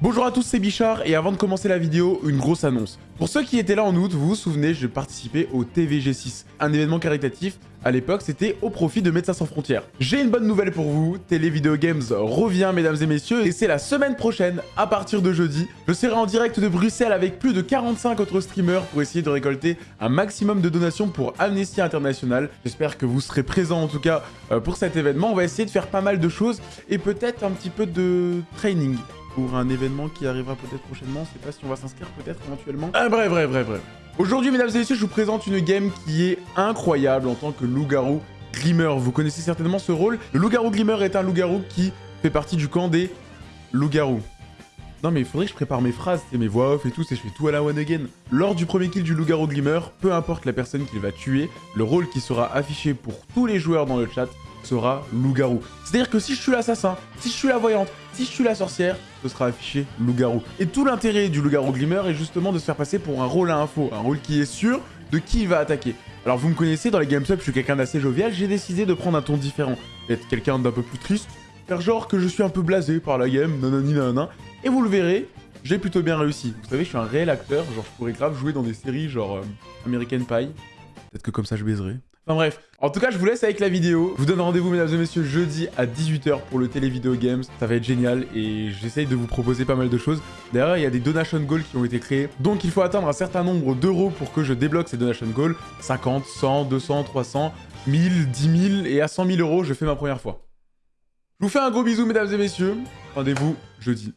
Bonjour à tous, c'est Bichard, et avant de commencer la vidéo, une grosse annonce. Pour ceux qui étaient là en août, vous vous souvenez, je participais au TVG6, un événement caritatif. À l'époque, c'était au profit de Médecins Sans Frontières. J'ai une bonne nouvelle pour vous, Télé Video Games revient, mesdames et messieurs, et c'est la semaine prochaine, à partir de jeudi. Je serai en direct de Bruxelles avec plus de 45 autres streamers pour essayer de récolter un maximum de donations pour Amnesty International. J'espère que vous serez présents en tout cas euh, pour cet événement. On va essayer de faire pas mal de choses, et peut-être un petit peu de training pour un événement qui arrivera peut-être prochainement. Je sais pas si on va s'inscrire peut-être éventuellement. Ah, bref, bref, bref, bref. Aujourd'hui, mesdames et messieurs, je vous présente une game qui est incroyable en tant que loup-garou Glimmer. Vous connaissez certainement ce rôle. Le loup-garou Glimmer est un loup-garou qui fait partie du camp des loups-garous. Non mais il faudrait que je prépare mes phrases, et mes voix off et tout, c'est je fais tout à la one again. Lors du premier kill du loup-garou Glimmer, peu importe la personne qu'il va tuer, le rôle qui sera affiché pour tous les joueurs dans le chat sera loup-garou. C'est-à-dire que si je suis l'assassin, si je suis la voyante, si je suis la sorcière, ce sera affiché loup-garou. Et tout l'intérêt du loup-garou Glimmer est justement de se faire passer pour un rôle à info, un rôle qui est sûr de qui il va attaquer. Alors vous me connaissez, dans les games up, je suis quelqu'un d'assez jovial, j'ai décidé de prendre un ton différent, d'être quelqu'un d'un peu plus triste, faire genre que je suis un peu blasé par la game, nanani nanana, et vous le verrez, j'ai plutôt bien réussi. Vous savez, je suis un réel acteur, genre je pourrais grave jouer dans des séries genre euh, American Pie, peut-être que comme ça je baiserai. Enfin bref, en tout cas, je vous laisse avec la vidéo. Je vous donne rendez-vous, mesdames et messieurs, jeudi à 18h pour le Télé Video Games. Ça va être génial et j'essaye de vous proposer pas mal de choses. D'ailleurs, il y a des donation goals qui ont été créés. Donc, il faut atteindre un certain nombre d'euros pour que je débloque ces donation goals. 50, 100, 200, 300, 1000, 10 000 et à 100 000 euros, je fais ma première fois. Je vous fais un gros bisou, mesdames et messieurs. Rendez-vous jeudi.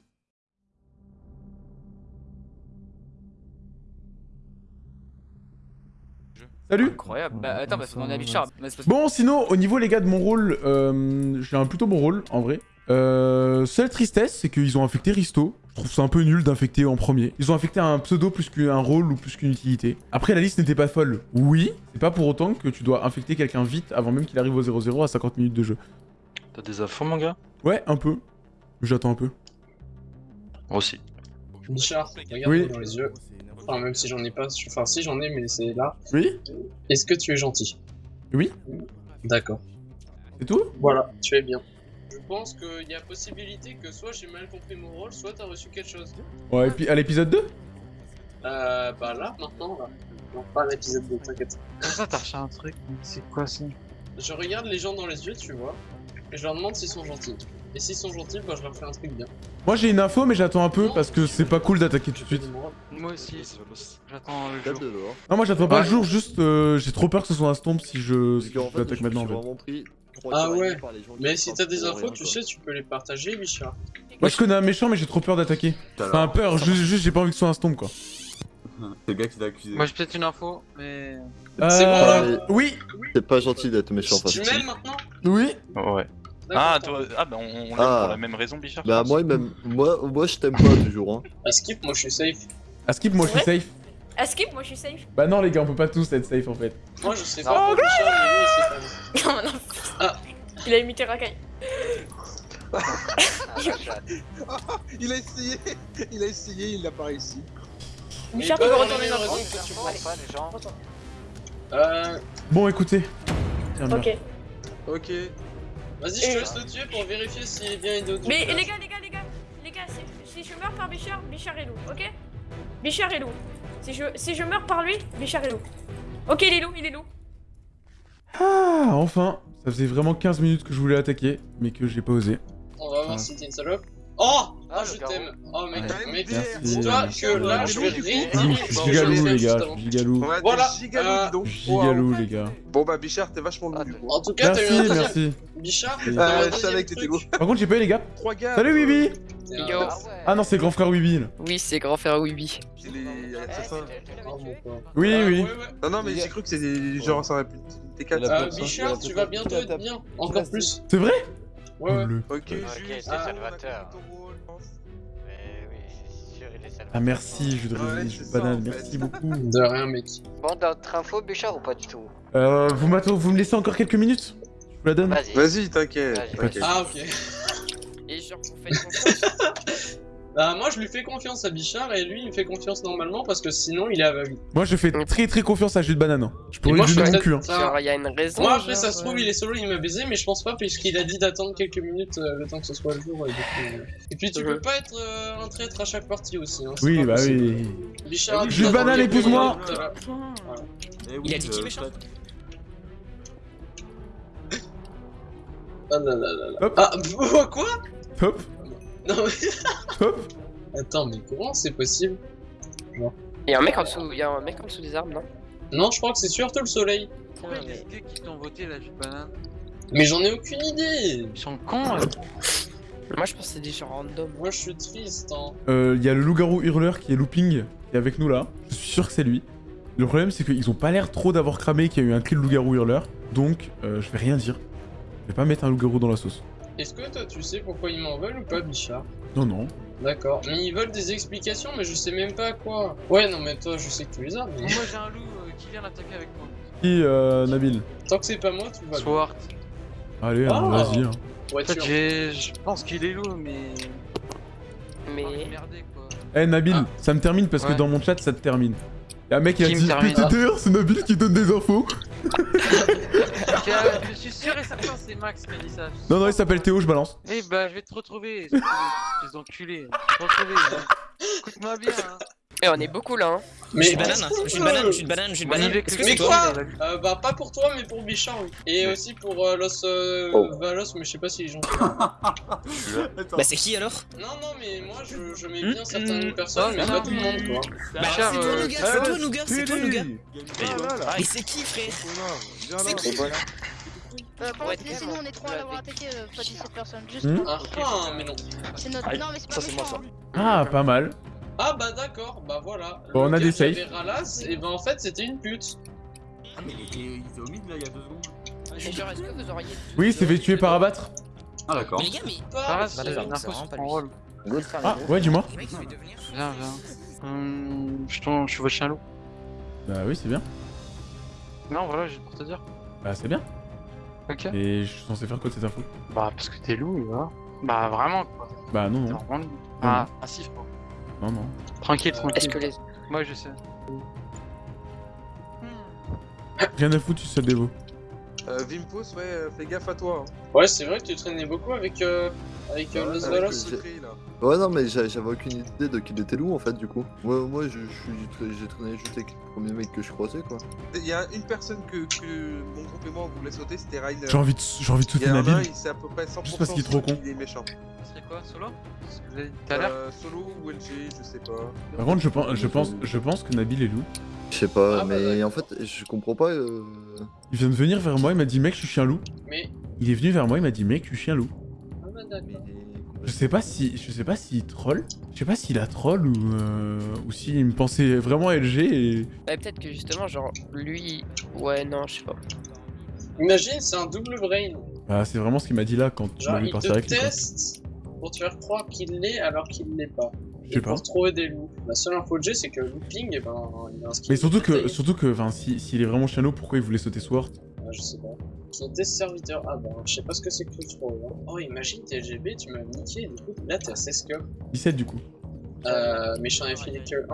Salut Incroyable. Bah attends, parce qu'on a Bichard. Bon, sinon, au niveau, les gars, de mon rôle, euh, j'ai un plutôt bon rôle, en vrai. Euh, seule tristesse, c'est qu'ils ont infecté Risto. Je trouve ça un peu nul d'infecter en premier. Ils ont infecté un pseudo plus qu'un rôle ou plus qu'une utilité. Après, la liste n'était pas folle. Oui, c'est pas pour autant que tu dois infecter quelqu'un vite avant même qu'il arrive au 0-0 à 50 minutes de jeu. T'as des infos, mon gars? Ouais, un peu. J'attends un peu. Moi aussi. Bichard, regarde-moi Oui. dans les yeux. Enfin, même si j'en ai pas. Enfin, si j'en ai, mais c'est là. Oui Est-ce que tu es gentil? Oui D'accord. C'est tout? Voilà, tu es bien. Je pense qu'il y a possibilité que soit j'ai mal compris mon rôle, soit t'as reçu quelque chose. Ouais, et puis à l'épisode 2 Euh, bah là, maintenant, là. Non, pas l'épisode 2, t'inquiète. Comment ça, t'as reçu un truc? C'est quoi ça? Je regarde les gens dans les yeux, tu vois, et je leur demande s'ils sont gentils. Et s'ils sont gentils, bah je leur fais un truc bien. Moi, j'ai une info, mais j'attends un peu parce que c'est pas cool d'attaquer tout de suite. Moi aussi. J'attends le jour. Non, moi, j'attends pas Ouais. le jour, juste euh, j'ai trop peur que ce soit un stomp si je, si fait, l'attaque maintenant. En suis fait. vraiment pris trois Ah ouais. Mais si t'as des pour infos, tu sais, tu peux les partager, Bichard. Moi, je connais un méchant, mais j'ai trop peur d'attaquer. Enfin, peur, juste, j'ai pas envie que ce soit un stomp, quoi. C'est le gars qui t'a accusé. Moi j'ai peut-être une info, mais. C'est bon, là Euh, Oui C'est pas gentil d'être méchant Tu face m'aimes maintenant Oui Ouais. Ah, toi, ah bah on, on l'aime Ah. pour la même raison, Bichard. Bah moi même moi moi je t'aime pas toujours hein. À skip, moi je suis safe. À skip, moi, je suis safe. À skip, moi je suis safe. Bah non, les gars, on peut pas tous être safe, en fait. Moi je sais pas lui sait pas. Non, non. Ah. Il a imité Rakai. Il a essayé, il a essayé, il l'a pas réussi. Bichard, Mais tu peux pas retourner dans le. Euh, Bon, écoutez. Ok. Ok. vas-y, je te laisse le tuer pour vérifier s'il est bien idiot. Mais les gars, les gars, les gars, les gars, si, si je meurs par Bichard, Bichard est loup, ok? Bichard est loup. Si je, si je meurs par lui, Bichard est loup. Ok, il est loup, il est loup. Ah, enfin Ça faisait vraiment 15 minutes que je voulais attaquer, mais que j'ai pas osé. On va voir si t'es une salope. Oh Ah, je t'aime. Oh, mec, Ouais. mec, Merci. dis-toi que là, je vais Je suis gigalou, les gars, je suis gigalou. Voilà, gigalou, euh, dis donc. Gigalou, les gars. Bon bah Bichard, t'es vachement du coup. En tout cas, t'as eu Merci, un deuxième merci. Bichard, Euh, je savais que t'étais lourd. Par contre, j'ai pas eu, les gars. Salut, Bibi T'es un- Yo. Ah non, c'est grand frère Wibi, là. Oui, c'est grand frère Wibi. Il est assassin. Mon pauvre. Oui, Ouais, oui. Non non mais j'ai cru que c'était genre ça aurait pu. T'es quatre. Euh, Bichard, tu vas bientôt être bien. Encore plus. C'est vrai Ouais, ouais. Ok, c'est. Ah. salvateur. ton rôle, je pense. Mais oui, c'est sûr, il est salvateur. Ah, merci, banane, en fait. merci beaucoup. De rien, mec. Bon, d'autres infos, Bichard, ou pas du tout? Euh, vous, m'attendez- vous me laissez encore quelques minutes? Je vous la donne Vas-y. Vas-y, t'inquiète. Vas-y. t'inquiète. Ah, ok. Et genre, vous faites confiance Bah, moi, je lui fais confiance à Bichard et lui, il me fait confiance normalement parce que sinon, il est aveugle. Moi, je fais très très confiance à jus de banane. hein. Je pourrais moi, lui donner mon cul. hein. peut-être- Genre, il y a une raison. Moi, après, genre, ça se trouve, euh, il est solo, il m'a baisé, mais je pense pas, puisqu'il a dit d'attendre quelques minutes euh, le temps que ce soit le jour. Et, coup, euh. Et puis, tu peux pas être euh, un traître à chaque partie aussi. Hein, Oui, bah possible. oui. Bichard a dit Jus de banane, épouse-moi. euh, Eh oui, Il a dit qui, méchant Ah là là là là. Ah, quoi? Hop, Non, mais. hop. Attends, mais comment c'est possible? Il y a un mec en dessous, il y a un mec en dessous des arbres, non? Non, je crois que c'est surtout le soleil. Pourquoi il y a des gars qui t'ont voté là, je banane Mais j'en ai aucune idée. Ils sont cons là. Moi, je pense que c'est des gens random. Moi, je suis triste. Hein. Euh, Il y a le loup-garou hurleur qui est looping, qui est avec nous là. Je suis sûr que c'est lui. Le problème, c'est qu'ils ont pas l'air trop d'avoir cramé qu'il y a eu un kill loup-garou hurleur. Donc, euh, je vais rien dire. Je vais pas mettre un loup-garou dans la sauce. Est-ce que toi, tu sais pourquoi ils m'en veulent ou pas, Bichard Non, non. D'accord. Mais ils veulent des explications, mais je sais même pas à quoi. Ouais, non, mais toi, je sais que tu les as. Mais... Moi j'ai un loup euh, qui vient l'attaquer avec moi. Qui, euh, Nabil Tant que c'est pas moi, tout va bien. Swart. Allez, hein, Ah. vas-y. hein. En fait, je pense qu'il est loup, mais. Mais. Oh, merdé quoi. Eh, Nabil, Ah. ça me termine parce que dans mon chat, ça te termine. Y'a un mec qui a dit PTTR, c'est Nabil qui donne des infos. Ok, je suis sûr et certain, c'est Max qui a dit ça. Non, non, il s'appelle Théo, je balance. Eh bah, je vais te retrouver, espèce de- espèce d'enculé. Je vais te retrouver. hein. Écoute-moi bien. Hein. Eh, on est beaucoup là, hein. Mais Jus de banane, banane, jus de banane, jus de banane. Manivec Est-ce le que Mais toi quoi Euh, bah, pas pour toi, mais pour Bichard, oui. Et aussi pour euh, Los euh, Oh. Valos, mais je sais pas si les gens. Bah c'est qui alors? Non, non, mais moi, je, je mets Hmm, bien certaines hmm. personnes, mais Ah, pas non. tout le monde, quoi. Bah Bichard, c'est toi Nougat, ah c'est ouais. toi Nougat, c'est toi Nougat. Ah. Mais c'est qui frère? Viens là. C'est qui Euh, par Ouais, contre, laissez-nous, on est trois à l'avoir attaqué, euh, pas 17 personnes. Juste, Hmm Ah, ah, mais non. c'est notre. Non, mais c'est pas ça, moi, méchant. Ah, pas mal. Ah, bah d'accord, bah voilà. Bon, on a des safes. Ralas, et bah en fait, c'était une pute. Ah, mais il était, il était au mid là il y a deux secondes. Et genre, est-ce que vous auriez. Oui, il s'est fait tuer par abattre. Ah, d'accord. Mais les gars, mais. Bah, c'est vraiment pas rôle. Ah, ouais, dis-moi. Je. Viens, viens. Hum, je, t'en- je suis votre chien loup. Bah oui, c'est bien. Non, voilà, j'ai pour te dire. Bah, c'est bien. Ok. Et je suis censé faire quoi de cette info? Bah, parce que t'es loup, voilà. Bah, vraiment, quoi. Bah, non, non. vraiment. Ah, passif, quoi. Non, non. Tranquille, tranquille. Est-ce que les. Moi, je sais. Rien à foutre, tu sais, Devo. Euh, Vimpos, ouais, euh, fais gaffe à toi. hein. Ouais, c'est vrai que tu traînais beaucoup avec, euh, avec euh, Ouais, Los. Ouais, non, mais j'a- j'avais aucune idée de qu'il était loup en fait, du coup. Moi, moi j'ai traîné juste avec le premier mec que je croisais, quoi. Il y a une personne que, que mon groupe et moi on voulait sauter, c'était Rainer. J'ai envie de, j'ai envie de Il y sauter en a un, Nabil. il c'est à peu près 100% Juste parce qu'il est trop con. qu'il est méchant. Ce serait quoi, solo l'heure Euh, solo ou LG, je sais pas. Par contre, je pense, je pense, je pense que Nabil est loup. Je sais pas, Ah, bah, mais en fait, je comprends pas. Euh... Il vient de venir vers moi, il m'a dit mec, je suis chien loup. Mais. Il est venu vers moi, il m'a dit mec, je suis chien loup. Ah. Je sais pas si, je sais pas s'il troll. Je sais pas s'il a troll ou euh, ou s'il me pensait vraiment LG et. Ouais, peut-être que justement, genre, lui. Ouais, non, je sais pas. Imagine, c'est un double brain. Bah, c'est vraiment ce qu'il m'a dit là quand tu m'as vu partir te avec lui. teste pour te faire croire qu'il l'est alors qu'il l'est pas. Je sais pas. pour trouver des loups. La seule info que j'ai, c'est que looping, eh ben, il a un skill. Mais surtout que, surtout que, enfin, si- s'il est vraiment loup, pourquoi il voulait sauter Sword Ah, je sais pas. Qui était serviteur. Ah bah, je sais pas ce que c'est que le trop. hein. Oh, imagine, t'es LGB, tu m'as niqué, du coup, là, t'es à 16 que. 17 du coup. Euh, méchant infini que 1.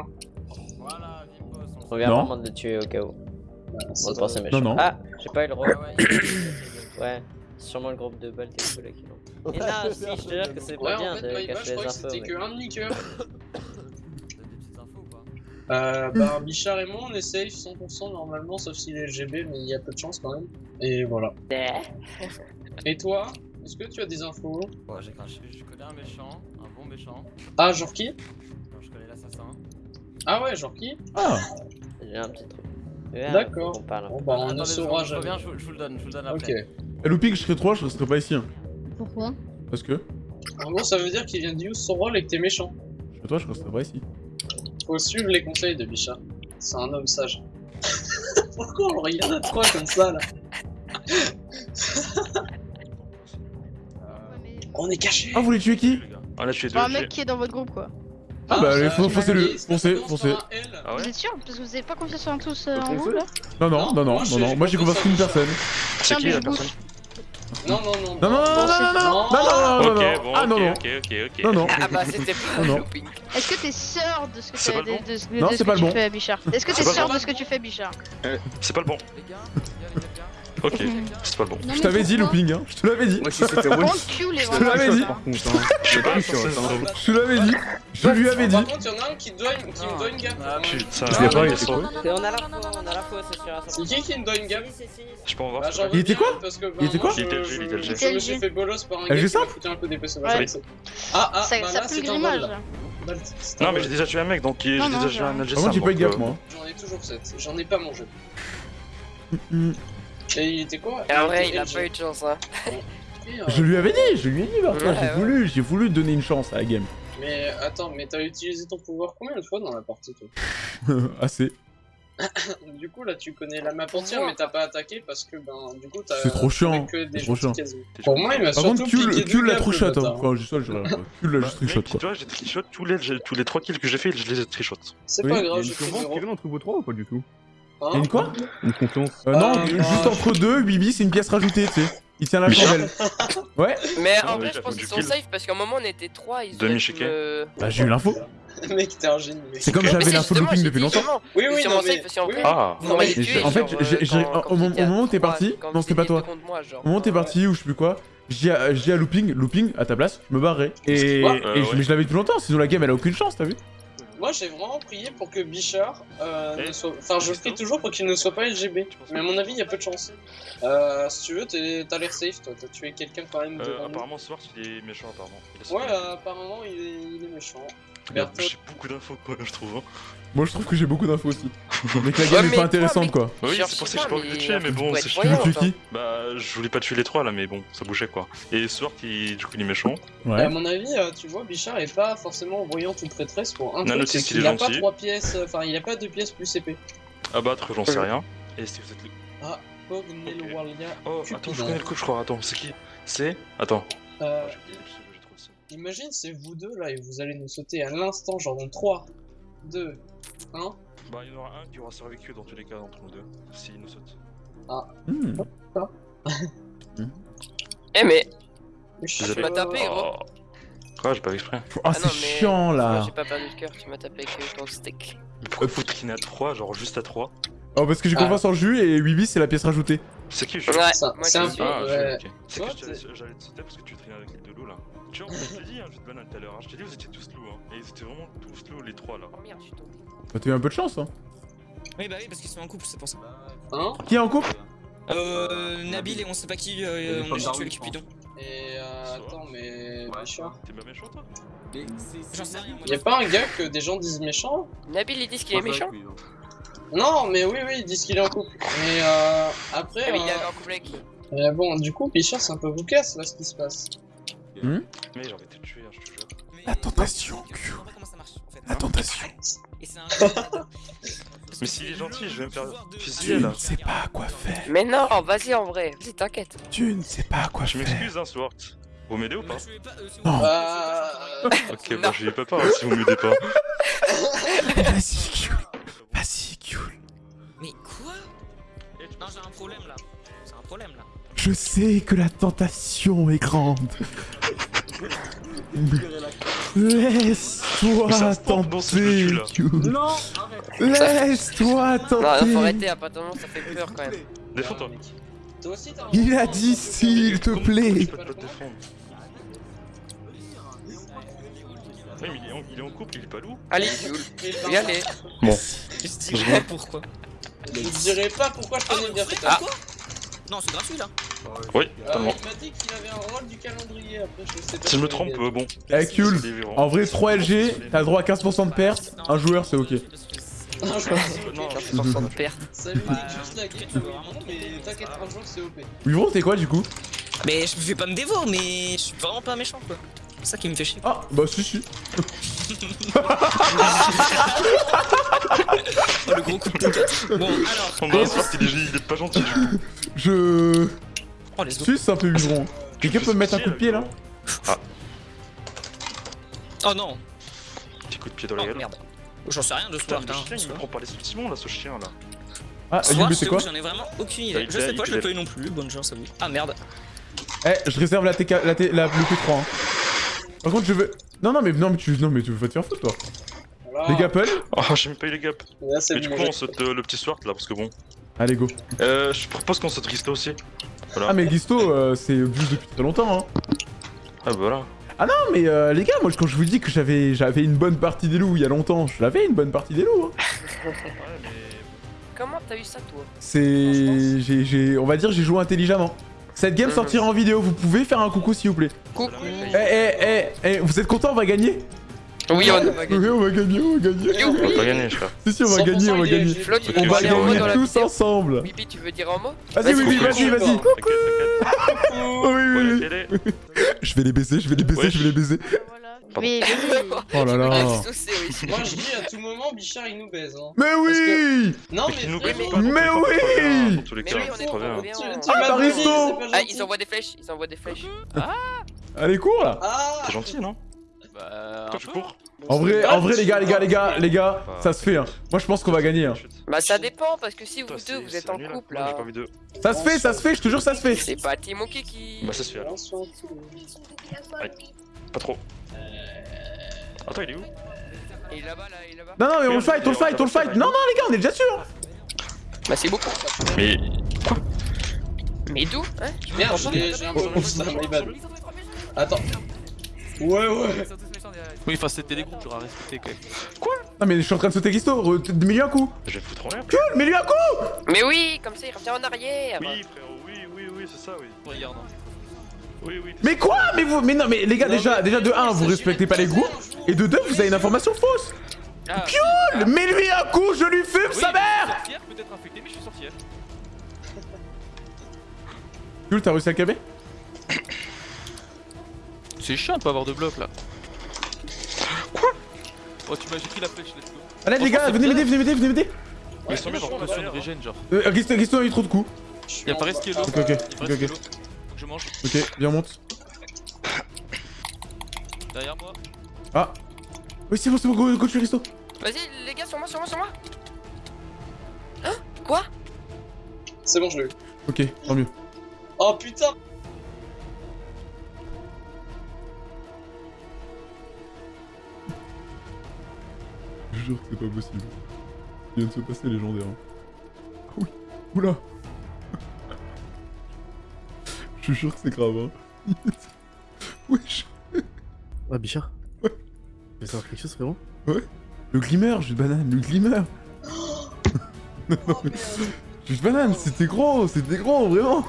Voilà, Vimpos. on On vient vraiment de le tuer au cas où. Bah, On c'est méchant. Non, non. Ah, j'ai pas eu le rôle. Ouais, ouais, sûrement le groupe de balles des cool qui l'ont. Et non, si, je te jure que c'est Ouais, pas bien en fait, de cacher les croyais que infos. c'était mais- que un demi-cœur. Euh, bah, Bichard et moi, on est safe 100% normalement, sauf s'il est LGB, mais il y a peu de chance quand même. Et voilà. Et toi Est-ce que tu as des infos? Bon, j'ai craché. Je connais un méchant, un bon méchant. Ah, genre qui? Non, je connais l'assassin. Ah ouais, genre qui? Ah J'ai un petit truc. Ouais, D'accord. qu'on parle Bon bah, on ne saura je, je reviens, jamais. je, vous- je vous le donne, je vous le donne Ok. après. Et looping, je serais 3, je resterais pas ici. Hein. Pourquoi? Parce que, En gros, ça veut dire qu'il vient de use son rôle et que t'es méchant. je serais toi, je resterais pas ici. Faut suivre les conseils de Bichard. C'est un homme sage. Pourquoi on regarde à trois comme ça là On est caché Ah, vous voulez tuer qui Ah, là, je suis Enfin, un mec qui est dans votre groupe quoi. Ah bah, allez, euh, faut- foncez-le, foncez, foncez. Ah ouais Vous êtes sûr Parce que vous avez pas confiance en tous euh, en vous là Non, non, Non, non, non, moi, non, Moi j'ai confiance en Bichard. personne. C'est qui la personne non, non, non. Non, non, non, non, non, non, non, Ok, non ah, non non, non. ok, ok, ok. Non, non. Ah bah c'était plus non. Est-ce que t'es sûr de ce que, tu de, de, de, non, de ce que pas tu bon. fais, Bichard Est-ce que t'es sûr de ce que tu fais, Bichard euh, C'est pas le bon. Ok, c'est pas bon. Je t'avais dit looping, hein. Je te l'avais dit. Je te l'avais dit. Je te l'avais dit. Je lui avais dit. Par contre, y'en a un qui, qui me doit une gamme. Ah, putain, je l'ai pas, il est trop. On a la faux, on a la faux, c'est sûr. C'est qui qui me doit une gamme Je peux en voir. Bah, il était quoi Il était bah, quoi Il était LG, il. J'ai fait bolos par un gars qui foutu un peu. Ah, ah, ça bah pue le grimage. Non, mais j'ai déjà tué un mec, donc j'ai déjà tué un LG. Comment ah, tu peux une gamme, euh, moi J'en ai toujours 7, j'en ai pas mangé. Mm, mm. Et il était quoi Et en vrai, il a pas eu de chance, hein. Je lui avais dit, je lui ai dit, Ouais, j'ai ouais. voulu, j'ai voulu donner une chance à la game. Mais attends, mais t'as utilisé ton pouvoir combien de fois dans la partie toi Assez. Du coup là tu connais la map entière mais t'as pas attaqué parce que ben du coup t'as C'est trop chiant, que des c'est trop chiant. Pour moi il m'a Par surtout contre, piqué Kul deux l'a shot, hein. Enfin, je sais, je Kul l'a Bah, quoi. tu vois, j'ai trichot tous les, tous les 3 kills que j'ai fait, je les ai trichot. C'est Oui, pas grave, zéro. qui vient entre vous trois ou pas du tout? Il y a une quoi Une confiance. Euh, Non, Euh, juste entre deux, Bibi, c'est une pièce rajoutée, tu sais. Il tient la chandelle. Ouais Mais Ah, en vrai, je pense qu'ils sont kill. safe parce qu'à un moment on était 3, ils Demi me- Bah, j'ai eu l'info. Mec t'es un génie mec. C'est comme j'avais l'info justement, looping depuis longtemps. Oui oui non safe mais parce qu'en oui, vrai, Ah, en fait, euh, au moment- où t'es parti- non, c'était pas toi. Au moment où t'es parti ou je sais plus quoi, j'ai à, looping, looping à ta place, je me barrais. Et, Quoi et Euh, je- ouais. mais je l'avais depuis longtemps, sinon la game elle a aucune chance, t'as vu? Moi j'ai vraiment prié pour que Bichard euh, Eh, ne soit... Enfin je prie toujours pour qu'il ne soit pas LGB. Mais à mon avis il y a peu de chance. Euh, si tu veux t'es- t'as l'air safe toi, t'as tué quelqu'un quand même Euh, apparemment, ce soir, il est méchant, apparemment. Il Ouais apparemment il est, il est méchant. Merde, J'ai beaucoup d'infos, quoi, je trouve. hein. Moi je trouve que j'ai beaucoup d'infos aussi. Mais que la Ouais, game est mais pas toi, intéressante quoi. Oui, Cherche c'est pour ça que j'ai pas, pas envie de tuer, mais bon, c'est Tu voyant, veux qui Bah, je voulais pas tuer les trois là, mais bon, ça bougeait quoi. Et Sword, qui du coup, il est méchant. À Ouais. mon avis, euh, tu vois, Bichard est pas forcément voyant ou prêtresse pour un truc, Nanotis, c'est il est qu'il a pas trois pièces, euh, enfin il a pas deux pièces plus épée. Abattre, j'en sais rien. Et si vous êtes le. Ah, Pognelowalia. Oh, attends, je connais le coup, je crois. Attends, c'est qui? C'est. Attends. Euh, imagine, c'est vous deux là et vous allez nous sauter à l'instant, genre dans 3, 2, 1. Bah, il y en aura un qui aura survécu dans tous les cas d'entre nous deux, s'il nous saute. Hmm. Eh mais, Je Vous tu m'as tapé, gros. Oh. Quoi, j'ai pas fait exprès. Ah, Ah c'est chiant là. j'ai pas perdu de cœur, tu m'as tapé avec ton steak. Mais pourquoi vous traînez à 3, genre juste à 3 Oh, parce que j'ai Ah. confiance en jus et Bibi c'est la pièce rajoutée. C'est qui je Ouais, c'est un suis- peu- Ah, ouais. ok, ok. C'est que j'allais te sauter parce que tu traînais avec les deux loups là. Tu vois, je t'ai dit, hein, je te banane tout à l'heure. hein. Je t'ai dit, vous étiez tous loups, hein. Et ils étaient vraiment tous loups, les trois là. Oh merde, je suis tombé. Bah, t'as eu un peu de chance, hein. Oui, bah oui, parce qu'ils sont en couple, c'est pour ça. Hein Qui est en couple Euh, Nabil et on sait pas qui, euh, on a juste tué le Cupidon. Et euh, attends, mais Bichard. T'es pas méchant toi. J'en sais rien, moi. Y'a pas un gars que des gens disent méchant? Nabil ils disent qu'il est méchant? Non, mais oui, oui, ils disent qu'il est en couple. Mais euh, après. Ah, mais il est euh, en couple avec qui euh, bon, du coup, Bichard, c'est un peu vous casse là ce qui se passe. Hmm Mais j'ai envie de te tuer, hein, je te jure. Mais- La tentation, fait. La tentation. Mais s'il est gentil, je vais me faire Tu fusiller là. ne sais pas quoi faire. Mais non, vas-y en vrai, vas-y t'inquiète. Tu ne sais pas quoi Je faire. m'excuse, hein, Sword. Vous m'aidez ou pas Non. Euh. Ok, bah je vais pas pas hein, si vous m'aidez pas. Vas-y, Kul. Mais quoi? Non, j'ai un problème là. C'est un problème là. Je sais que la tentation est grande. Laisse-toi tenter, Non, Laisse-toi tenter. Non, faut arrêter, hein, pas ça fait peur quand même. Défends-toi. Toi aussi, t'as Il a dit s'il te plaît. Il est en couple, il est pas loup. Allez, il est. Bon. Je dirais pourquoi. Je te dirai pas pourquoi je Ah, connais bien Fred, cet quoi Non, c'est gratuit là. Oui, Euh, totalement. il m'a dit qu'il avait un rôle du calendrier après, je sais pas. Si je me trompe, euh, bon. Eh. C'est différent. En vrai, 3 LG, t'as droit à 15% de perte. Un joueur, c'est ok. Non, je Non, 15% de perte. Ça lui dit juste la game, non, mais t'inquiète, un jour c'est OP. Vivron, t'es quoi du coup? Mais je me fais pas me dévore, mais je suis vraiment pas méchant quoi. C'est ça qui me fait chier. Ah, bah si, si. Oh, le gros coup de tête. Bon, alors. Bah, Sword, il est, il est pas gentil du coup. Je. Oh, les autres. Suisse un peu Vivron. Quelqu'un peut me mettre un coup de pied là? Oh non. Petit coup de pied dans la Oh gueule. merde. J'en sais rien de ce le chien, il me prend par les sentiments là, ce chien là. Ah, Soir, c'est quoi J'en ai vraiment aucune idée. Je sais pas, je pas eu non plus. Bonne chance à vous. Ah merde. Eh, je réserve la TK, la, T, la le P3. Par contre, je veux. Non, non, mais non, mais tu, non, mais tu veux pas te faire foutre, toi. Voilà. Les gapples Oh, j'ai même pas eu les gaps. Là, Mais du coup, on saute euh, le petit sword là, parce que bon. Allez, go. Euh, je propose qu'on saute Risto aussi. Voilà. Ah, mais Gisto, euh, c'est juste depuis très longtemps, hein. Ah, bah voilà. Ah non, mais euh, les gars, moi, quand je vous dis que j'avais j'avais une bonne partie des loups il y a longtemps, je l'avais une bonne partie des loups. Hein. Comment t'as eu ça, toi? C'est. j'ai- j'ai- On va dire, j'ai joué intelligemment. Cette game sortira en vidéo, vous pouvez faire un coucou s'il vous plaît. Coucou. Eh, eh, eh, eh, vous êtes contents, on va gagner? Oui, on va Oui, gagner. on va gagner, on va gagner. On va gagner, frère. Si, si, on va 100% gagner, on va gagner. On va gagner tous ensemble. Bibi, tu veux dire un mot? Vas-y, oui, vas-y, vas-y. Oh, oui, oui, oui. Je vais les baiser, je vais les baiser, je vais les baiser. Pardon. Mais, mais- Oh là là. Ah, c'est oui. Moi, je dis à tout moment, Bichard, il nous baise. Hein. Mais oui Non, Mais nous pas, Mais dans tous les oui cas, hein, Dans tous les Mais cas, oui, on c'est est trop bien. bien. tu, tu Ah, c'est Ah, ils envoient des flèches, ils envoient des flèches. Allez, cours là Ah T'es gentil, non Bah. Toi, tu cours En vrai, en vrai, les gars, les gars, les gars, les gars, ça se fait. Hein. Moi, je pense qu'on va gagner. Hein. Bah, ça dépend, parce que si vous deux, c'est- vous êtes c'est en couple, là. Ça se fait, ça se fait, je te jure, ça se fait. C'est pas Timo qui. Bah, ça se fait alors. Pas trop. Attends, il est où? Il est là-bas, là, il est là-bas. Non, non, mais on le fight, on le fight, on le fight. Non, non, les gars, on est déjà sûr. Bah, c'est beaucoup. Mais. Mais d'où? Hein Merde, j'ai un bad. Attends. Ouais, ouais. Oui, enfin, c'était des groupes, j'aurais respecté quand même. Non, mais je suis en train de sauter Gisto. Mets-lui un coup. Je vais foutre en l'air. Cool, mets-lui un coup. Mais oui, comme ça, il revient en arrière. Oui, frérot, oui, oui, oui, c'est ça, oui. Regarde. hein. Oui, oui. Mais quoi? Mais vous, mais non, mais les gars, Non, déjà, mais- déjà de 1, il vous respectez de pas les groupes. Et de 2, vous avez une information fausse. Ah, Cool Mets-lui un coup, je lui fume Oui, sa mère peut-être infecté, mais je suis sorcière. Cool, t'as réussi à le calmer? C'est chiant de pas avoir de bloc là. Quoi? Oh, tu m'as pris la flèche, let's go. Allez, les gars, venez m'aider, venez m'aider, venez m'aider. Mais ils sont bien, Je par suis contre. sur une régène, genre. Euh, Gisto a eu trop de coups. Y'a pas reste qui est l'eau. Ok, ok, Il ok, que je mange. Ok, viens, on monte. Derrière moi. Ah Oui, c'est bon, c'est bon, go, go, tu Gisto. Vas-y, les gars, sur moi, sur moi, sur moi. Hein? Quoi? C'est bon, je l'ai eu. Ok, tant mieux. Oh putain Je jure que c'est pas possible. Il vient de se passer légendaire. hein. Ah oui, oula Je jure que c'est grave, hein. Wesh Ouais, Bichard Ouais. Tu veux savoir quelque chose, frérot? Le glimmer, jus de banane, le glimmer Non, non, mais- Jus de banane, c'était gros, c'était gros, vraiment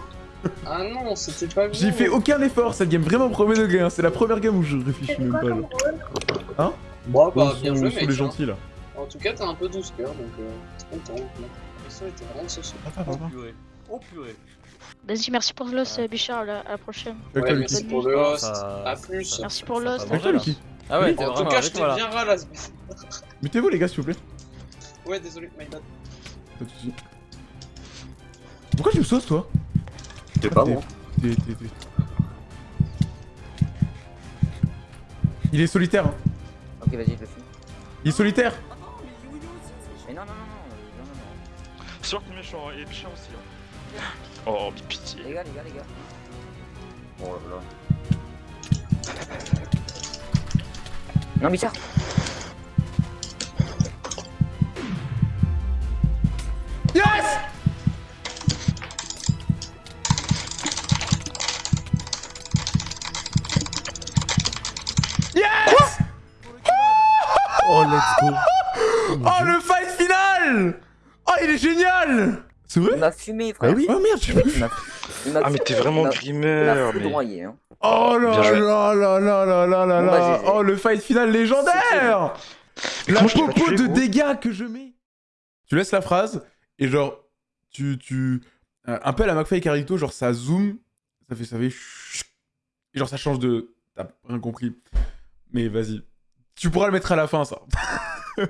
Ah non, c'était pas J'ai fait aucun effort, cette game vraiment premier degré, hein. c'est la première game où je réfléchis même pas là. Hein? Bon, bah, bien joué, mec. les hein. gentils là. En tout cas, t'as un peu 12 cœurs, donc euh, t'es content. La était vraiment saucée. Ah, Oh purée. Vas-y, merci pour l'os, Bichard, à la à la prochaine. Ouais, merci pour le host. Ça- A plus. Merci pour l'os. Ah ouais, Oui. En tout cas, j'étais là. bien ralasse. Mettez-vous les gars s'il vous plaît. Ouais, désolé, my bad. Pas de soucis. Pourquoi tu me sauces toi pas T'es- moi. t'es- t'es- t'es- Il est solitaire. hein. Ok, vas-y, je le fais. Il est solitaire. Mais non, non, non, non, non, non, non. Sword méchant et méchant aussi. hein. Oh, mais pitié. Les gars, les gars, les gars. Oh là là. Non, Bichard Yes! Yes! Oh, let's go. Oh le fight final! Oh il est génial C'est Il vrai m'a fumé, Bah frère. oui. Oh merde, j'ai pas vu. Il il Ah, mais t'es il vraiment grimeur, Il m'a foudroyé, hein. Oh là là là là là là là là. Oh le fight final légendaire. La popo de dégâts que je mets. Tu laisses la phrase et genre tu tu euh, un peu à la McFly et Carlito genre ça zoom ça fait ça fait et genre ça change de t'as rien compris. Mais vas-y. Tu pourras le mettre à la fin ça